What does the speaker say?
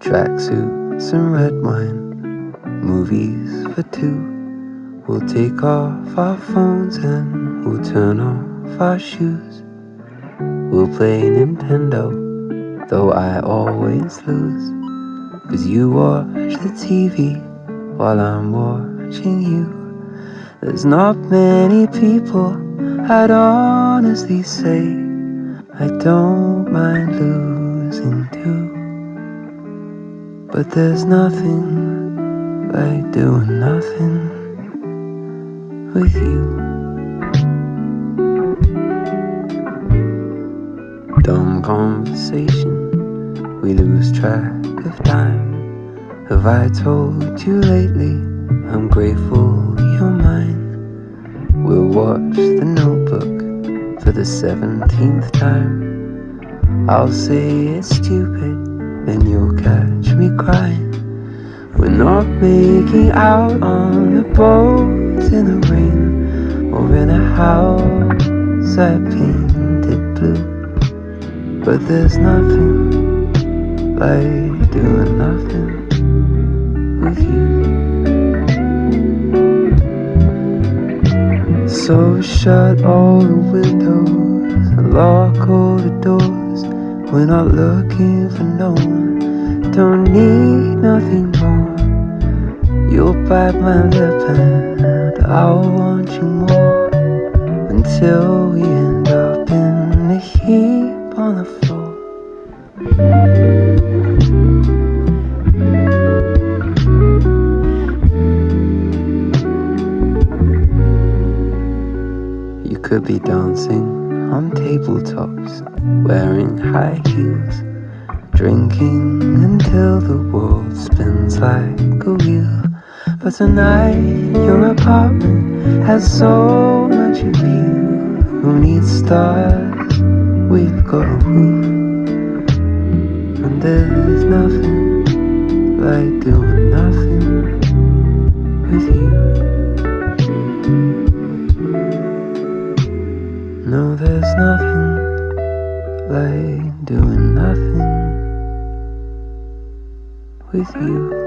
Tracksuits and red wine, movies for two. We'll take off our phones and we'll turn off our shoes. We'll play Nintendo, though I always lose. Cause you watch the TV while I'm watching you. There's not many people I'd honestly say I don't mind losing. But there's nothing like doing nothing with you. Dumb conversation, we lose track of time. Have I told you lately I'm grateful you're mine? We'll watch the notebook for the seventeenth time. I'll say it's stupid then you'll catch me crying. We're not making out on a boat in the rain or in a house I painted blue. But there's nothing like doing nothing with you. So shut all the windows and lock all the doors. We're not looking for no one, don't need nothing more. You'll bite my lip and I'll want you more until we end up in a heap on the floor. You could be dancing on tabletops, wearing high heels, drinking until the world spins like a wheel. But tonight, your apartment has so much appeal. Who needs stars? We've got a roof, and there's nothing like doing nothing with you. No, there's nothing like doing nothing with you.